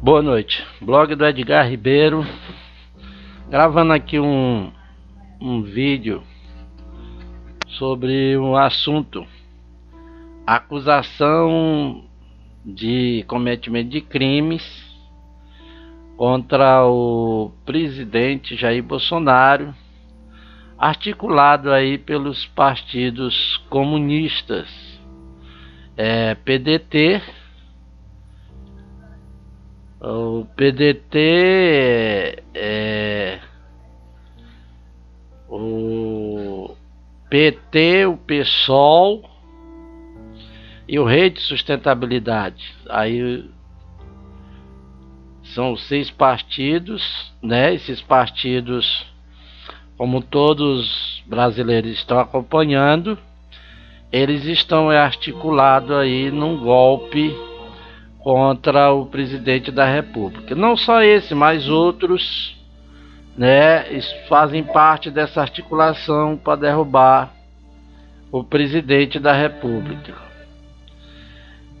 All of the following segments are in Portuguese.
Boa noite, blog do Edgar Ribeiro, gravando aqui um, um vídeo sobre um assunto, acusação de cometimento de crimes contra o presidente Jair Bolsonaro, articulado aí pelos partidos comunistas, é, PDT o PDT é, é, o PT, o PSOL e o Rede Sustentabilidade. Aí são seis partidos, né? Esses partidos, como todos brasileiros estão acompanhando, eles estão articulados aí num golpe contra o presidente da República. Não só esse, mas outros, né, fazem parte dessa articulação para derrubar o presidente da República.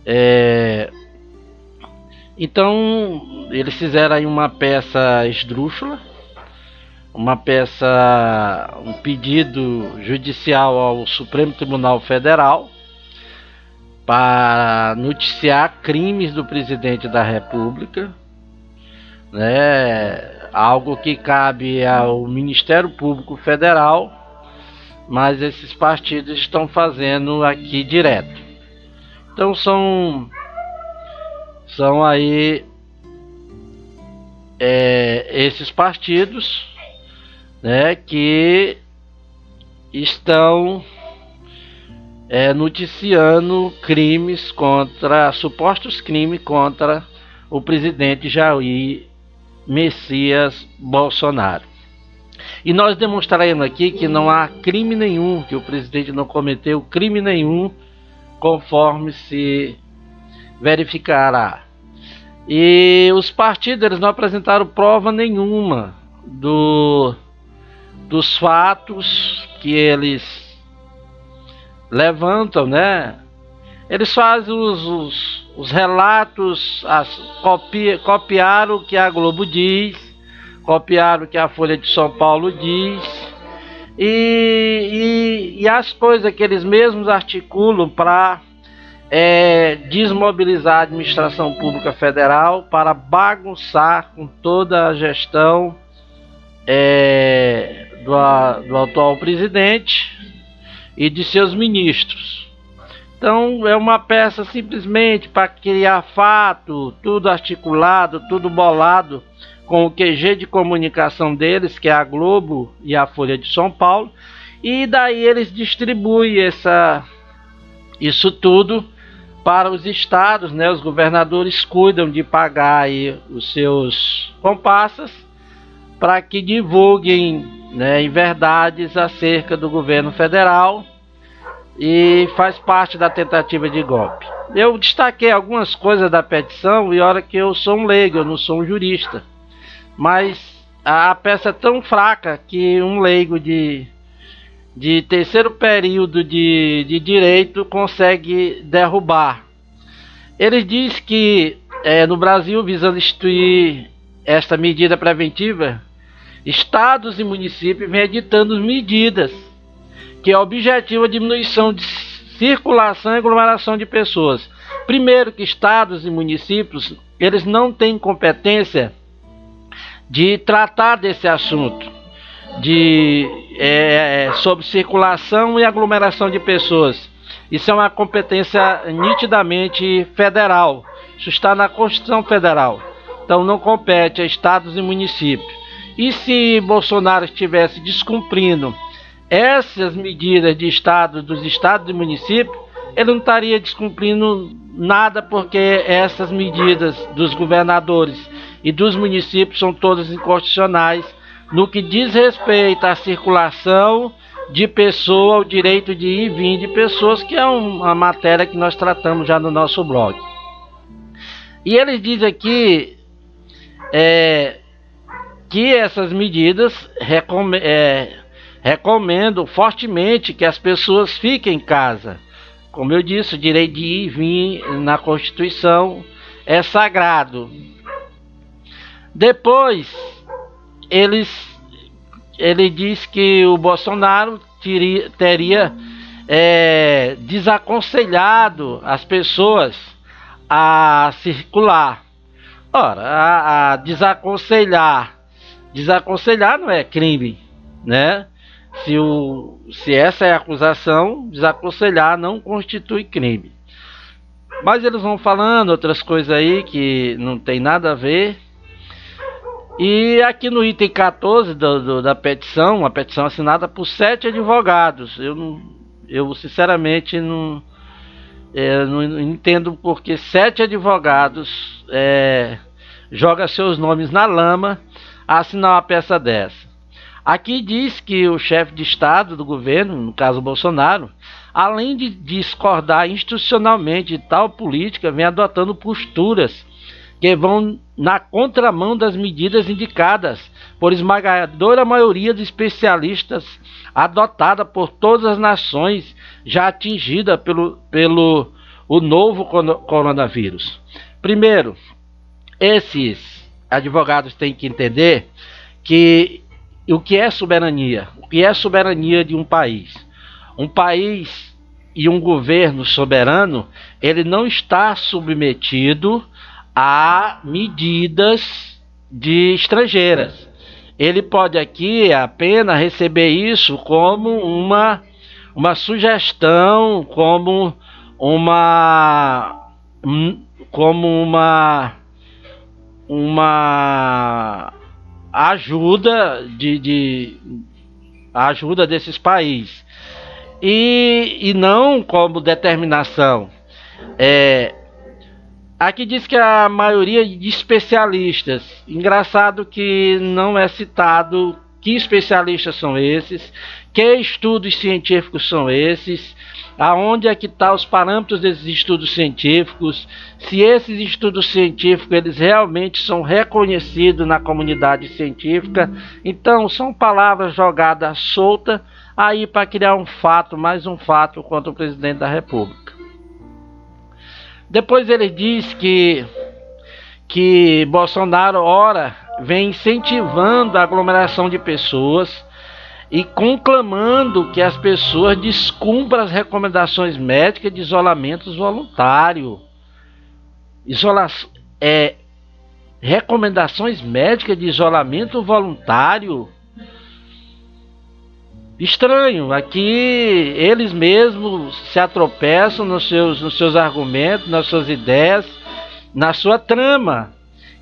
É, então, eles fizeram aí uma peça esdrúxula, uma peça, um pedido judicial ao Supremo Tribunal Federal para noticiar crimes do presidente da República, né? Algo que cabe ao Ministério Público Federal, mas esses partidos estão fazendo aqui direto. Então são são aí é, esses partidos, né, que estão é, noticiando crimes contra, supostos crimes contra o presidente Jair Messias Bolsonaro. E nós demonstraremos aqui que não há crime nenhum, que o presidente não cometeu crime nenhum, conforme se verificará. E os partidos não apresentaram prova nenhuma do, dos fatos que eles levantam, né? Eles fazem os, os, os relatos, as, copia, copiaram o que a Globo diz, copiaram o que a Folha de São Paulo diz, e, e, e as coisas que eles mesmos articulam para é, desmobilizar a administração pública federal, para bagunçar com toda a gestão é, do, do atual presidente e de seus ministros. Então é uma peça simplesmente para criar fato, tudo articulado, tudo bolado com o QG de comunicação deles, que é a Globo e a Folha de São Paulo, e daí eles distribuem essa, isso tudo para os estados, né? Os governadores cuidam de pagar aí os seus comparsas para que divulguem né, verdades acerca do governo federal e faz parte da tentativa de golpe. Eu destaquei algumas coisas da petição e olha que eu sou um leigo, eu não sou um jurista, mas a peça é tão fraca que um leigo de, de terceiro período de, de direito consegue derrubar. Ele diz que é, no Brasil, visando instituir esta medida preventiva, estados e municípios vêm editando medidas que é objetivo a diminuição de circulação e aglomeração de pessoas. Primeiro que estados e municípios, eles não têm competência de tratar desse assunto de é, sobre circulação e aglomeração de pessoas. Isso é uma competência nitidamente federal. Isso está na Constituição Federal. Então não compete a estados e municípios. E se Bolsonaro estivesse descumprindo essas medidas de estado, dos estados e municípios, ele não estaria descumprindo nada porque essas medidas dos governadores e dos municípios são todas inconstitucionais no que diz respeito à circulação de pessoa, o direito de ir e vir de pessoas, que é uma matéria que nós tratamos já no nosso blog. E ele diz aqui é, que essas medidas é, recomendo fortemente que as pessoas fiquem em casa. Como eu disse, o direito de ir e vir na Constituição é sagrado. Depois, eles, ele diz que o Bolsonaro teria, teria é, desaconselhado as pessoas a circular. Ora, a, a desaconselhar, desaconselhar não é crime, né? Se, o, se essa é a acusação, desaconselhar não constitui crime. Mas eles vão falando outras coisas aí que não tem nada a ver. E aqui no item 14 do, do, da petição, uma petição assinada por sete advogados. Eu, não, eu sinceramente não, é, não entendo porque sete advogados é, jogam seus nomes na lama a assinar uma peça dessa. Aqui diz que o chefe de Estado do governo, no caso Bolsonaro, além de discordar institucionalmente de tal política, vem adotando posturas que vão na contramão das medidas indicadas por esmagadora maioria de especialistas adotada por todas as nações já atingida pelo, pelo o novo coronavírus. Primeiro, esses advogados têm que entender que o que é soberania? O que é soberania de um país? Um país e um governo soberano, ele não está submetido a medidas de estrangeiras. Ele pode aqui apenas receber isso como uma, uma sugestão, como uma como uma uma ajuda de, de ajuda desses países. E, e não como determinação. É, aqui diz que a maioria de especialistas, engraçado que não é citado que especialistas são esses, que estudos científicos são esses, aonde é que estão tá os parâmetros desses estudos científicos, se esses estudos científicos eles realmente são reconhecidos na comunidade científica. Então são palavras jogadas soltas aí para criar um fato, mais um fato contra o presidente da República. Depois ele diz que que Bolsonaro ora vem incentivando a aglomeração de pessoas e conclamando que as pessoas descumpram as recomendações médicas de isolamento voluntário. Isola é, recomendações médicas de isolamento voluntário estranho. Aqui eles mesmos se atropeçam nos seus, nos seus argumentos, nas suas ideias, na sua trama,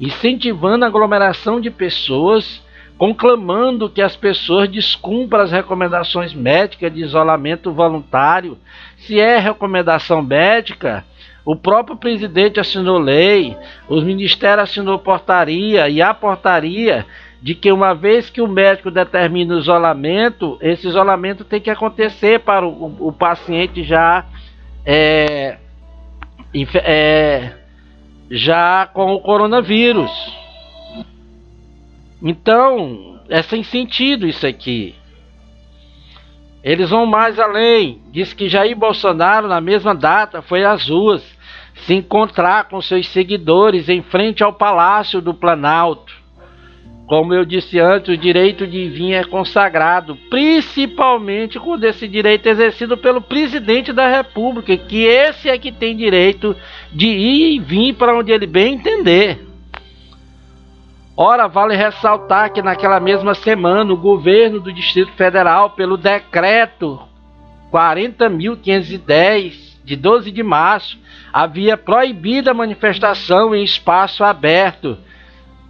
incentivando a aglomeração de pessoas, conclamando que as pessoas descumpram as recomendações médicas de isolamento voluntário. Se é recomendação médica, o próprio presidente assinou lei, os ministérios assinou portaria e a portaria de que uma vez que o médico determina o isolamento, esse isolamento tem que acontecer para o, o paciente já é, é, já com o coronavírus. Então, é sem sentido isso aqui. Eles vão mais além. Diz que Jair Bolsonaro, na mesma data, foi às ruas se encontrar com seus seguidores em frente ao Palácio do Planalto como eu disse antes, o direito de vir é consagrado, principalmente quando esse direito é exercido pelo presidente da República, que esse é que tem direito de ir e vir para onde ele bem entender. Ora, vale ressaltar que naquela mesma semana o governo do Distrito Federal, pelo decreto 40.510 de 12 de março, havia proibido a manifestação em espaço aberto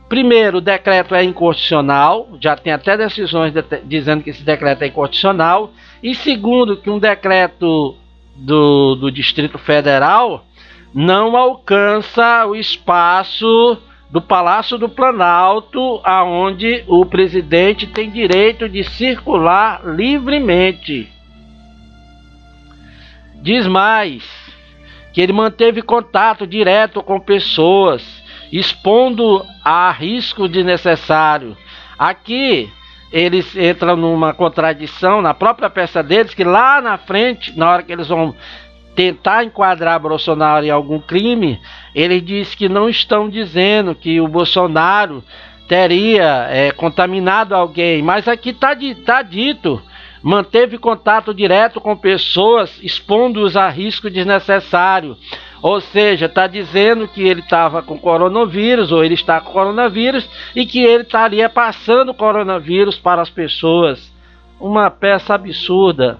Primeiro, o decreto é inconstitucional, já tem até decisões de, dizendo que esse decreto é inconstitucional. E segundo, que um decreto do, do Distrito Federal não alcança o espaço do Palácio do Planalto, aonde o presidente tem direito de circular livremente. Diz mais que ele manteve contato direto com pessoas expondo a risco desnecessário. Aqui eles entram numa contradição na própria peça deles, que lá na frente, na hora que eles vão tentar enquadrar Bolsonaro em algum crime, ele diz que não estão dizendo que o Bolsonaro teria é, contaminado alguém, mas aqui está tá dito manteve contato direto com pessoas, expondo-os a risco desnecessário. Ou seja, está dizendo que ele estava com coronavírus, ou ele está com coronavírus, e que ele estaria passando coronavírus para as pessoas. Uma peça absurda.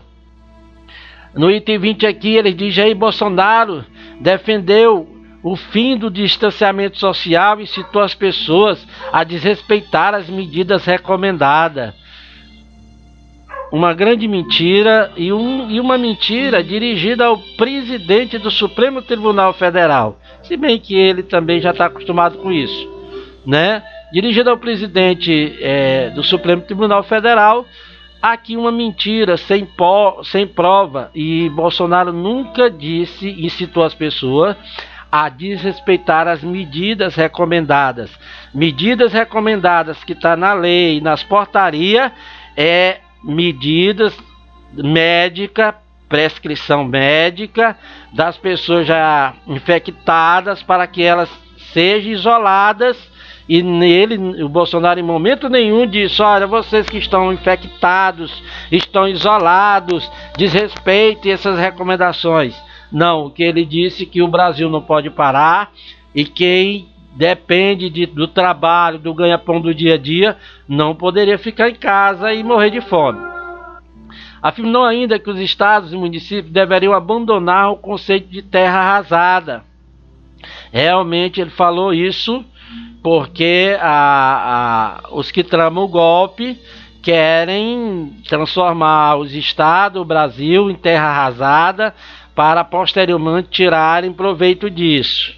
No item 20 aqui, ele diz: Jair Bolsonaro defendeu o fim do distanciamento social e citou as pessoas a desrespeitar as medidas recomendadas uma grande mentira e, um, e uma mentira dirigida ao presidente do Supremo Tribunal Federal, se bem que ele também já está acostumado com isso, né? Dirigida ao presidente é, do Supremo Tribunal Federal, aqui uma mentira sem, pó, sem prova e Bolsonaro nunca disse e citou as pessoas a desrespeitar as medidas recomendadas. Medidas recomendadas que está na lei, nas portarias, é medidas médica, prescrição médica das pessoas já infectadas para que elas sejam isoladas e nele o Bolsonaro em momento nenhum disse: olha, vocês que estão infectados, estão isolados, desrespeitem essas recomendações. Não, o que ele disse que o Brasil não pode parar e quem depende de, do trabalho, do ganha-pão do dia a dia, não poderia ficar em casa e morrer de fome. Afirmou ainda que os estados e municípios deveriam abandonar o conceito de terra arrasada. Realmente ele falou isso porque a, a, os que tramam o golpe querem transformar os estados, o Brasil, em terra arrasada para posteriormente tirarem proveito disso.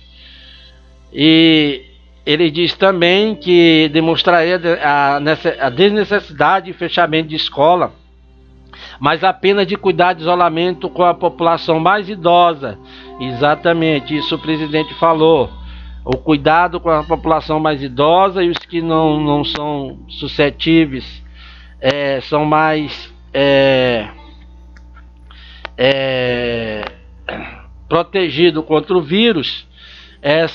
E ele diz também que demonstraria a desnecessidade de fechamento de escola, mas apenas de cuidar de isolamento com a população mais idosa. Exatamente, isso o presidente falou. O cuidado com a população mais idosa e os que não, não são suscetíveis é, são mais é, é, protegidos contra o vírus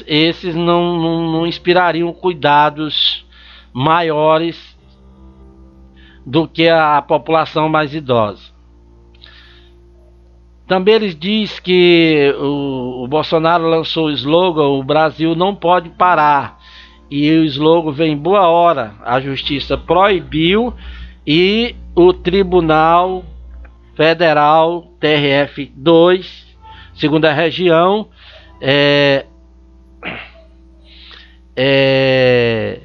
esses não, não, não inspirariam cuidados maiores do que a população mais idosa. Também eles diz que o, o, Bolsonaro lançou o slogan o Brasil não pode parar. E o slogan vem boa hora. A justiça proibiu e o Tribunal Federal TRF 2, segunda região, é, é,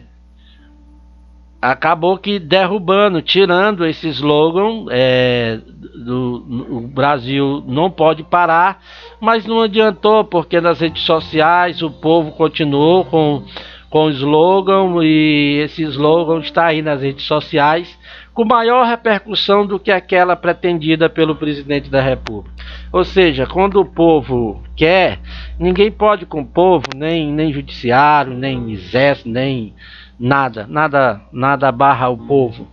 acabou que derrubando, tirando esse slogan é, do o Brasil não pode parar, mas não adiantou porque nas redes sociais o povo continuou com com o slogan e esse slogan está aí nas redes sociais com maior repercussão do que aquela pretendida pelo presidente da República. Ou seja, quando o povo quer, ninguém pode com o povo, nem, nem judiciário, nem exército, nem nada, nada, nada barra o povo.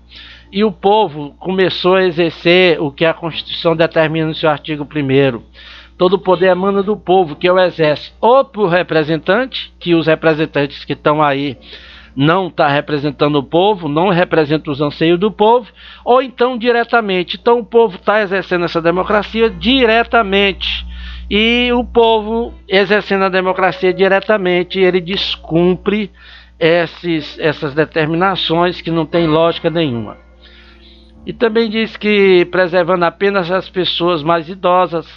E o povo começou a exercer o que a Constituição determina no seu artigo 1 Todo o poder emana do povo, que é o exército, ou por representante, que os representantes que estão aí não está representando o povo, não representa os anseios do povo, ou então diretamente. Então o povo está exercendo essa democracia diretamente. E o povo exercendo a democracia diretamente, ele descumpre esses, essas determinações que não tem lógica nenhuma. E também diz que preservando apenas as pessoas mais idosas,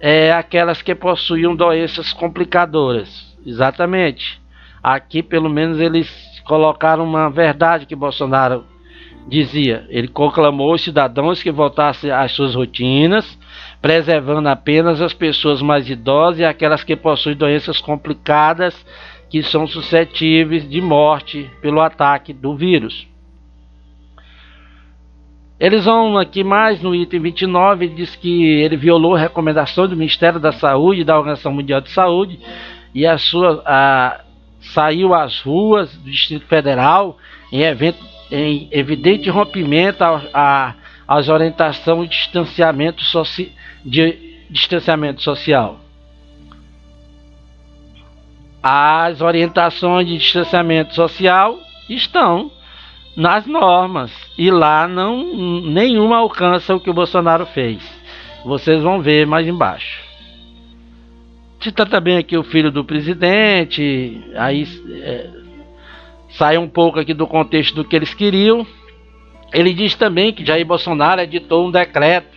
é, aquelas que possuíam doenças complicadoras. Exatamente. Aqui, pelo menos, eles colocaram uma verdade que Bolsonaro dizia. Ele conclamou os cidadãos que voltassem às suas rotinas, preservando apenas as pessoas mais idosas e aquelas que possuem doenças complicadas que são suscetíveis de morte pelo ataque do vírus. Eles vão aqui mais no item 29, ele diz que ele violou a recomendação do Ministério da Saúde e da Organização Mundial de Saúde e a sua, a, saiu às ruas do Distrito Federal em, evento, em evidente rompimento às orientações de distanciamento, soci, de distanciamento social. As orientações de distanciamento social estão nas normas e lá não nenhuma alcança o que o Bolsonaro fez. Vocês vão ver mais embaixo. Cita também aqui o filho do presidente, aí é, sai um pouco aqui do contexto do que eles queriam. Ele diz também que Jair Bolsonaro editou um decreto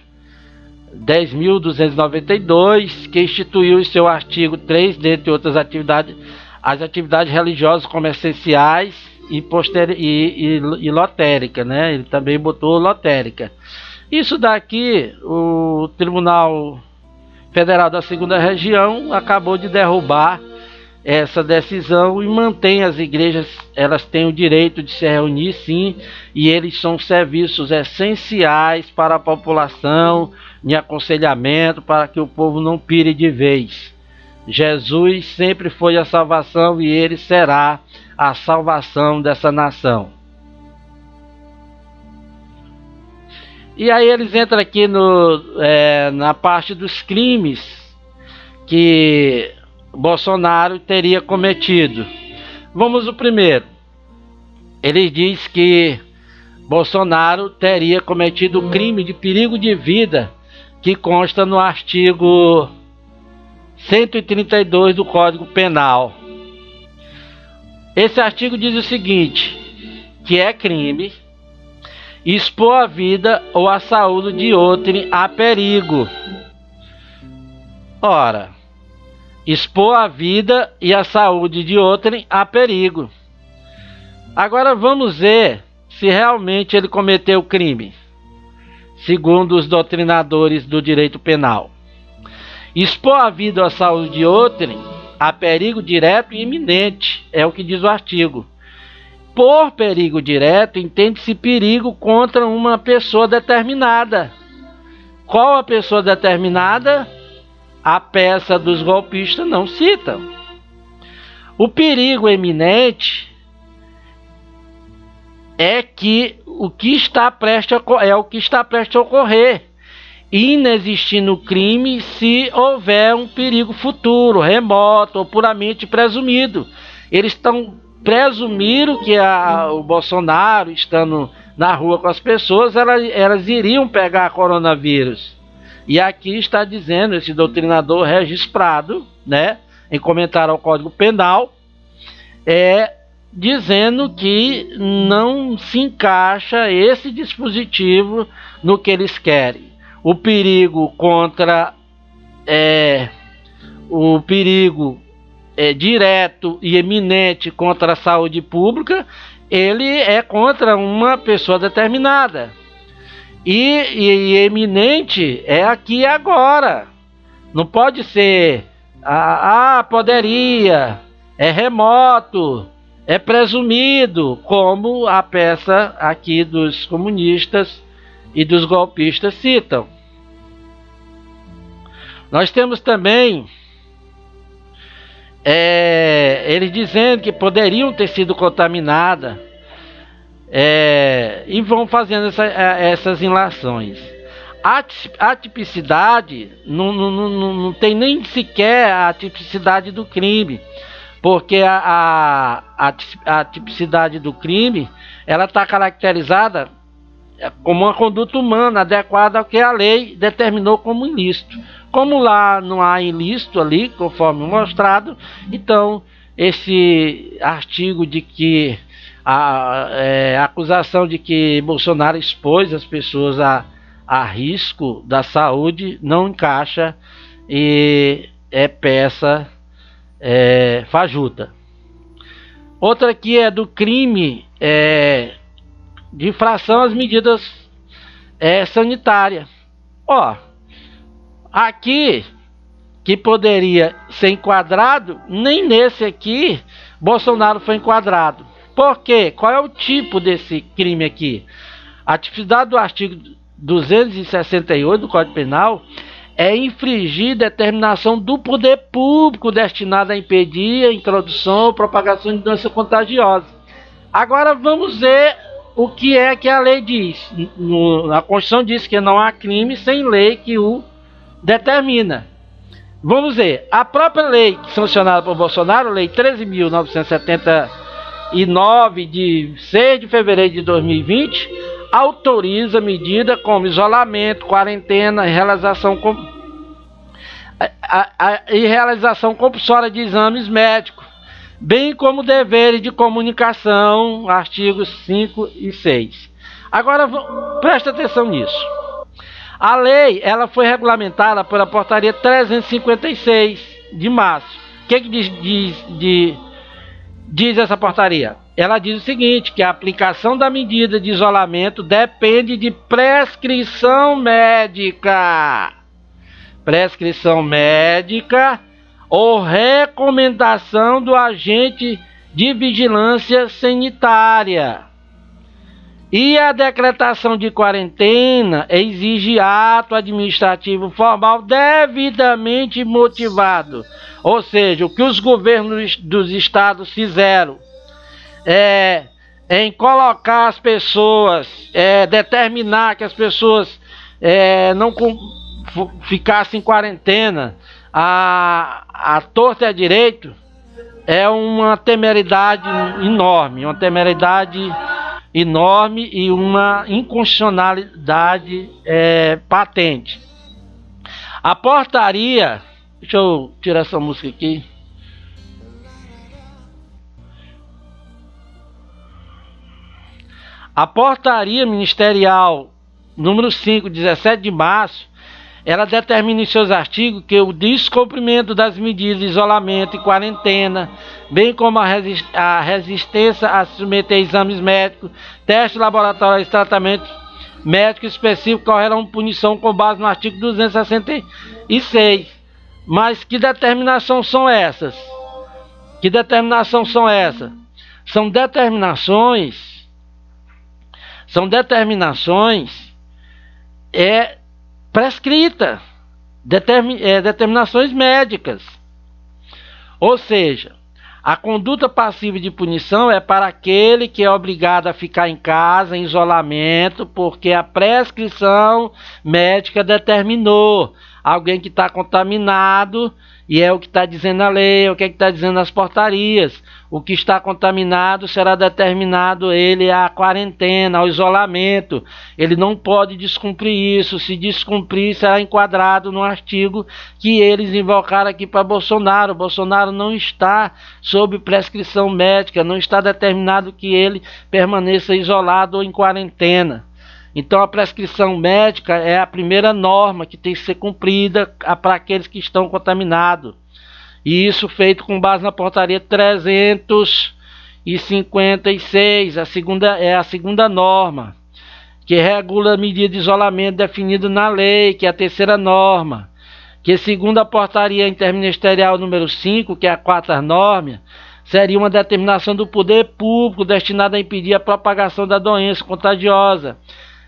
10.292 que instituiu em seu artigo 3, dentre outras atividades, as atividades religiosas como essenciais e, poster e, e, e lotérica, né? Ele também botou lotérica. Isso daqui, o Tribunal Federal da Segunda Região acabou de derrubar essa decisão e mantém as igrejas, elas têm o direito de se reunir sim, e eles são serviços essenciais para a população, de aconselhamento para que o povo não pire de vez. Jesus sempre foi a salvação e ele será a salvação dessa nação. E aí eles entram aqui no, é, na parte dos crimes que Bolsonaro teria cometido. Vamos o primeiro. Ele diz que Bolsonaro teria cometido crime de perigo de vida que consta no artigo 132 do Código Penal. Esse artigo diz o seguinte: que é crime expor a vida ou a saúde de outrem a perigo. Ora, expor a vida e a saúde de outrem a perigo. Agora vamos ver se realmente ele cometeu crime, segundo os doutrinadores do direito penal. Expor a vida ou a saúde de outrem a perigo direto e iminente, é o que diz o artigo. Por perigo direto, entende-se perigo contra uma pessoa determinada. Qual a pessoa determinada? a peça dos golpistas não cita. O perigo eminente é que o que está prestes a, é o que está prestes a ocorrer, inexistindo crime se houver um perigo futuro, remoto ou puramente presumido. Eles estão presumiram que a, o Bolsonaro estando na rua com as pessoas, elas, elas iriam pegar coronavírus. E aqui está dizendo esse doutrinador registrado, né, em comentário ao Código Penal, é dizendo que não se encaixa esse dispositivo no que eles querem. O perigo contra é, o perigo é, direto e eminente contra a saúde pública, ele é contra uma pessoa determinada. E, e, e eminente é aqui e agora. Não pode ser. Ah, ah, poderia. É remoto. É presumido. Como a peça aqui dos comunistas e dos golpistas citam. Nós temos também é, eles dizendo que poderiam ter sido contaminadas é, e vão fazendo essa, é, essas inlações. A tipicidade não, não, não, não tem nem sequer a tipicidade do crime, porque a, a, a tipicidade do crime ela está caracterizada como uma conduta humana adequada ao que a lei determinou como ilícito. Como lá não há ilícito ali, conforme mostrado, então esse artigo de que a, é, a acusação de que Bolsonaro expôs as pessoas a, a risco da saúde não encaixa e é peça é, fajuta. Outra aqui é do crime é, de infração às medidas é, sanitárias. Ó, aqui que poderia ser enquadrado, nem nesse aqui Bolsonaro foi enquadrado. Por quê? Qual é o tipo desse crime aqui? A tipicidade do artigo 268 do Código Penal é infringir determinação do poder público destinada a impedir a introdução ou propagação de doença contagiosa. Agora vamos ver o que é que a lei diz. No, a Constituição diz que não há crime sem lei que o determina. Vamos ver, a própria lei sancionada por Bolsonaro, lei 13.979 de 6 de fevereiro de 2020, autoriza medida como isolamento, quarentena e realização com, a, a, a, e realização compulsória de exames médicos, bem como deveres de comunicação, artigos 5 e 6. Agora presta atenção nisso. A lei ela foi regulamentada pela portaria 356 de março. O que, que diz, diz, diz, diz essa portaria? Ela diz o seguinte: que a aplicação da medida de isolamento depende de prescrição médica. Prescrição médica ou recomendação do agente de vigilância sanitária. E a decretação de quarentena exige ato administrativo formal devidamente motivado. Ou seja, o que os governos dos estados fizeram é, em colocar as pessoas, é, determinar que as pessoas é, não com, ficassem em quarentena, a, a torta e a direito, é uma temeridade enorme, uma temeridade enorme e uma inconstitucionalidade é, patente. A portaria, deixa eu tirar essa música aqui. A portaria ministerial número 5, 17 de março, ela determina em seus artigos que o descumprimento das medidas de isolamento e quarentena, bem como a, resist a resistência a submeter exames médicos, testes laboratoriais e tratamentos médicos específicos correrão punição com base no artigo 266. Mas que determinação são essas? Que determinação são essas? São determinações são determinações é prescrita, é, determinações médicas. Ou seja, a conduta passiva de punição é para aquele que é obrigado a ficar em casa, em isolamento, porque a prescrição médica determinou alguém que está contaminado e é o que está dizendo a lei, é o que é está dizendo as portarias. O que está contaminado será determinado ele à quarentena, ao isolamento. Ele não pode descumprir isso. Se descumprir, será enquadrado no artigo que eles invocaram aqui para Bolsonaro. Bolsonaro não está sob prescrição médica, não está determinado que ele permaneça isolado ou em quarentena. Então a prescrição médica é a primeira norma que tem que ser cumprida para aqueles que estão contaminados. E isso feito com base na portaria 356, a segunda é a segunda norma, que regula a medida de isolamento definida na lei, que é a terceira norma, que segundo a portaria interministerial número 5, que é a quarta norma, seria uma determinação do poder público destinada a impedir a propagação da doença contagiosa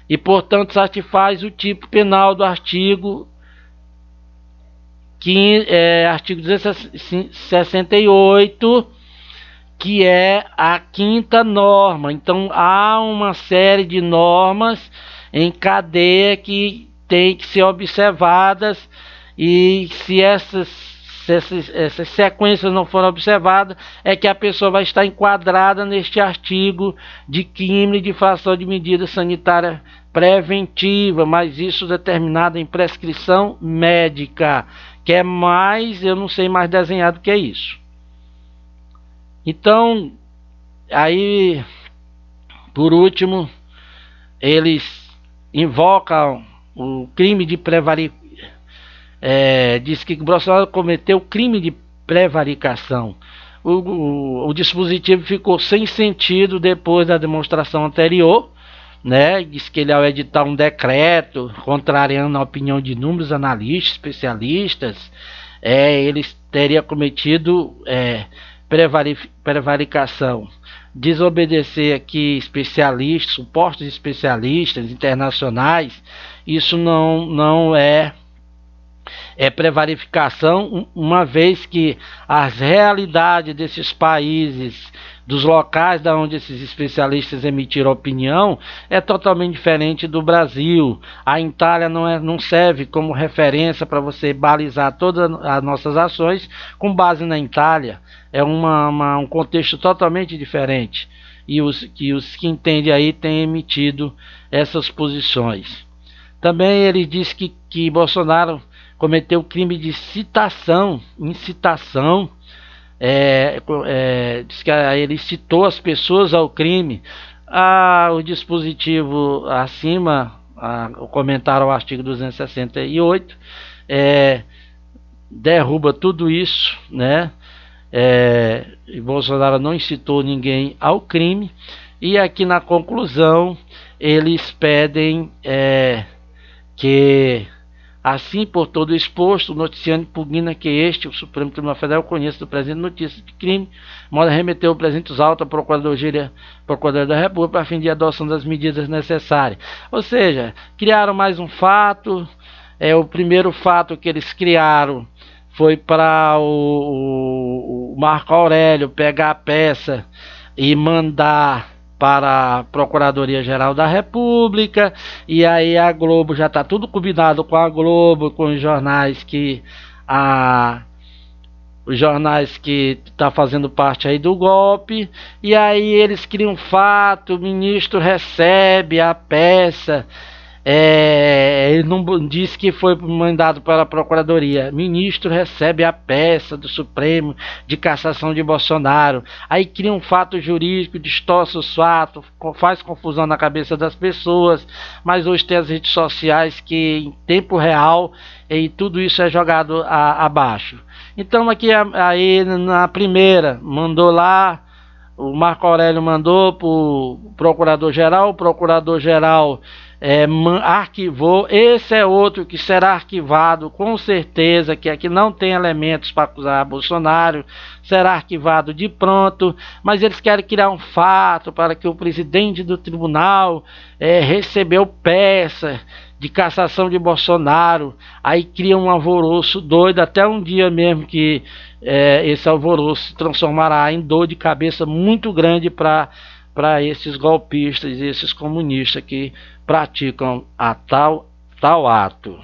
e, portanto, satisfaz o tipo penal do artigo, que, é, artigo 268, que é a quinta norma. Então, há uma série de normas em cadeia que tem que ser observadas e se essas se essas, essas, sequências não forem observadas, é que a pessoa vai estar enquadrada neste artigo de crime de infração de medida sanitária preventiva, mas isso determinado em prescrição médica, que é mais, eu não sei mais desenhado que é isso. Então, aí, por último, eles invocam o crime de prevaricação, é, diz que Bolsonaro cometeu crime de prevaricação. O, o, o dispositivo ficou sem sentido depois da demonstração anterior, né? Diz que ele ao editar um decreto contrariando a opinião de inúmeros analistas, especialistas, é, ele teria cometido é, prevaricação. Desobedecer aqui especialistas, supostos especialistas internacionais, isso não, não é é uma vez que as realidades desses países, dos locais da onde esses especialistas emitiram opinião, é totalmente diferente do Brasil. A Itália não, é, não serve como referência para você balizar todas as nossas ações com base na Itália. É uma, uma, um contexto totalmente diferente. E os que, os que entendem aí têm emitido essas posições. Também ele disse que, que Bolsonaro cometeu crime de citação, incitação. É, é, diz que ele citou as pessoas ao crime. Ah, o dispositivo acima, ah, o comentário ao artigo 268, é, derruba tudo isso, né? É, Bolsonaro não incitou ninguém ao crime. E aqui na conclusão, eles pedem é, que, assim por todo exposto, o noticiante impugna que este, o Supremo Tribunal Federal, conheça do presente notícia de crime, modo remeter o presente autos à Procuradoria, Procuradoria da República para fim de adoção das medidas necessárias. Ou seja, criaram mais um fato, é o primeiro fato que eles criaram foi para o, o, o Marco Aurélio pegar a peça e mandar para a Procuradoria-Geral da República, e aí a Globo já está tudo combinado com a Globo, com os jornais que a os jornais que está fazendo parte aí do golpe, e aí eles criam fato, o ministro recebe a peça é, ele não disse que foi mandado para a Procuradoria. Ministro recebe a peça do Supremo de cassação de Bolsonaro. Aí cria um fato jurídico, distorce os fatos, faz confusão na cabeça das pessoas. Mas hoje tem as redes sociais que em tempo real e tudo isso é jogado abaixo. Então aqui aí na primeira mandou lá o Marco Aurélio mandou para o procurador-geral, o procurador-geral é, arquivou. Esse é outro que será arquivado, com certeza, que aqui não tem elementos para acusar Bolsonaro, será arquivado de pronto, mas eles querem criar um fato para que o presidente do tribunal é, recebeu peça de cassação de Bolsonaro, aí cria um alvoroço doido, até um dia mesmo que é, esse alvoroço se transformará em dor de cabeça muito grande para para esses golpistas e esses comunistas que praticam a tal, tal ato.